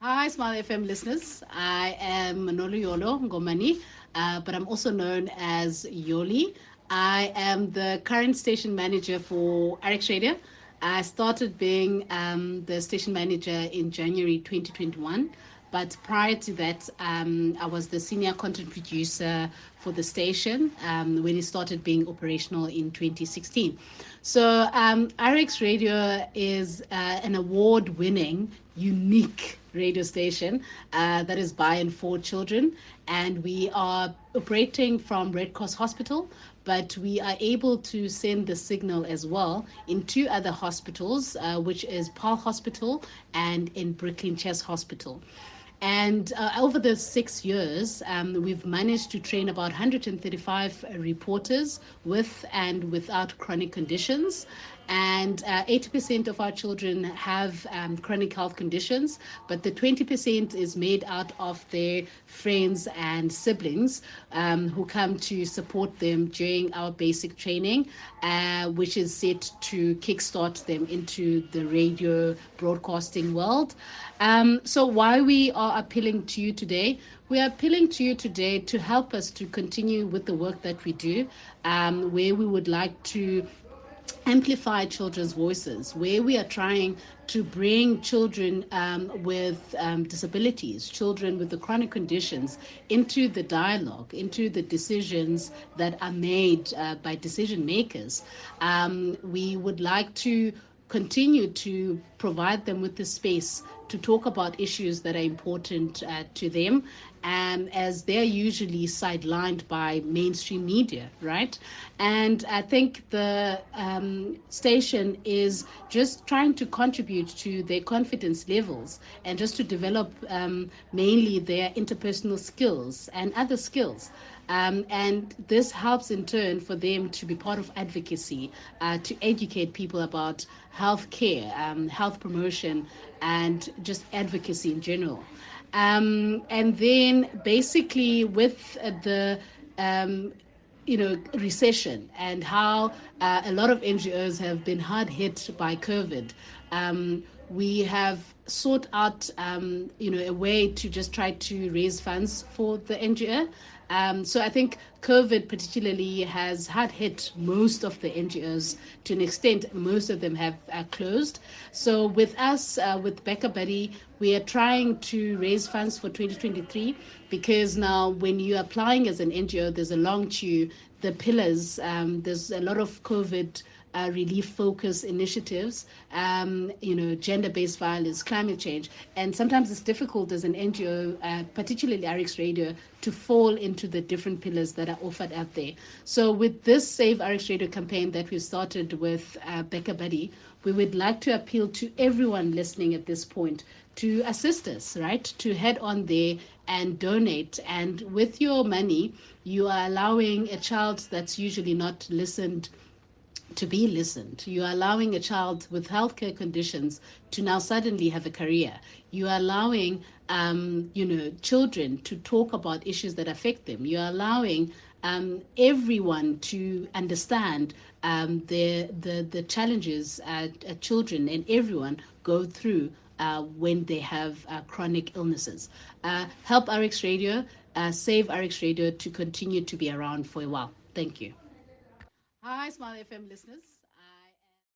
Hi, Smile FM listeners. I am Manolo Yolo Ngomani, uh, but I'm also known as Yoli. I am the current station manager for RX Radio. I started being um, the station manager in January 2021. But prior to that, um, I was the senior content producer for the station um, when it started being operational in 2016. So, um, RX Radio is uh, an award winning, unique radio station uh, that is by and for children. And we are operating from Red Cross Hospital, but we are able to send the signal as well in two other hospitals, uh, which is Paarl Hospital and in Brooklyn Chest Hospital. And uh, over the six years, um, we've managed to train about 135 reporters with and without chronic conditions and uh, 80% of our children have um, chronic health conditions, but the 20% is made out of their friends and siblings um, who come to support them during our basic training, uh, which is set to kickstart them into the radio broadcasting world. Um, so, why we are appealing to you today? We are appealing to you today to help us to continue with the work that we do, um, where we would like to amplify children's voices, where we are trying to bring children um, with um, disabilities, children with the chronic conditions, into the dialogue, into the decisions that are made uh, by decision makers. Um, we would like to continue to provide them with the space to talk about issues that are important uh, to them um, as they're usually sidelined by mainstream media, right? And I think the um, station is just trying to contribute to their confidence levels and just to develop um, mainly their interpersonal skills and other skills. Um, and this helps in turn for them to be part of advocacy, uh, to educate people about health care, um, health promotion, and just advocacy in general. Um, and then basically with the um, you know recession and how uh, a lot of NGOs have been hard hit by COVID. Um, we have sought out um, you know a way to just try to raise funds for the NGO um, so I think COVID particularly has had hit most of the NGOs to an extent. Most of them have uh, closed. So with us, uh, with BackaBuddy, we are trying to raise funds for 2023 because now when you're applying as an NGO, there's a long queue. The pillars, um, there's a lot of COVID uh, relief focus initiatives, um, you know, gender based violence, climate change. And sometimes it's difficult as an NGO, uh, particularly RX Radio, to fall into the different pillars that are offered out there. So, with this Save RX Radio campaign that we started with uh, BackaBuddy, we would like to appeal to everyone listening at this point to assist us, right? To head on there and donate. And with your money, you are allowing a child that's usually not listened to be listened. You are allowing a child with healthcare conditions to now suddenly have a career. You are allowing, um, you know, children to talk about issues that affect them. You are allowing um, everyone to understand um, the, the the challenges uh, uh, children and everyone go through uh, when they have uh, chronic illnesses. Uh, help RX Radio, save RX Radio to continue to be around for a while. Thank you. Hi, Smile FM listeners.